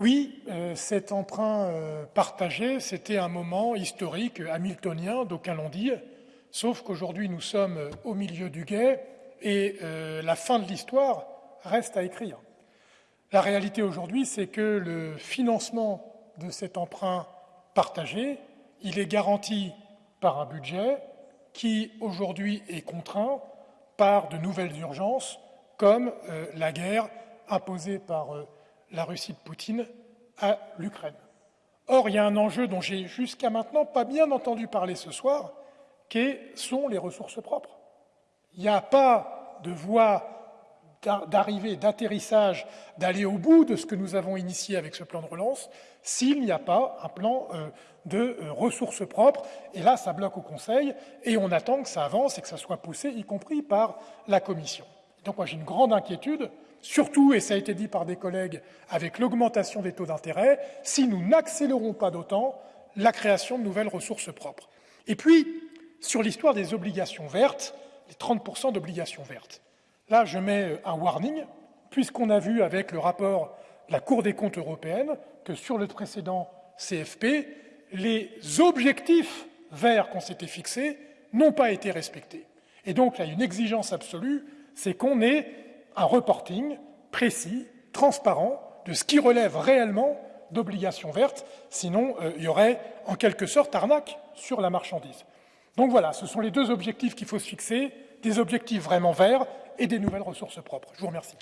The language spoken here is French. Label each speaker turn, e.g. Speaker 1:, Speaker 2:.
Speaker 1: Oui, euh, cet emprunt euh, partagé, c'était un moment historique hamiltonien, d'aucuns l'ont dit, sauf qu'aujourd'hui nous sommes au milieu du guet et euh, la fin de l'histoire reste à écrire. La réalité aujourd'hui, c'est que le financement de cet emprunt partagé, il est garanti par un budget qui aujourd'hui est contraint par de nouvelles urgences comme la guerre imposée par la Russie de Poutine à l'Ukraine. Or, il y a un enjeu dont j'ai jusqu'à maintenant pas bien entendu parler ce soir, qui sont les ressources propres. Il n'y a pas de voie d'arrivée, d'atterrissage, d'aller au bout de ce que nous avons initié avec ce plan de relance, s'il n'y a pas un plan euh, de euh, ressources propres. Et là, ça bloque au Conseil, et on attend que ça avance et que ça soit poussé, y compris par la Commission. Donc moi, j'ai une grande inquiétude Surtout, et ça a été dit par des collègues, avec l'augmentation des taux d'intérêt, si nous n'accélérons pas d'autant la création de nouvelles ressources propres. Et puis, sur l'histoire des obligations vertes, les 30% d'obligations vertes. Là, je mets un warning, puisqu'on a vu avec le rapport de la Cour des comptes européenne que sur le précédent CFP, les objectifs verts qu'on s'était fixés n'ont pas été respectés. Et donc, là, une exigence absolue, c'est qu'on ait un reporting précis, transparent, de ce qui relève réellement d'obligations vertes, sinon euh, il y aurait en quelque sorte arnaque sur la marchandise. Donc voilà, ce sont les deux objectifs qu'il faut se fixer, des objectifs vraiment verts et des nouvelles ressources propres. Je vous remercie.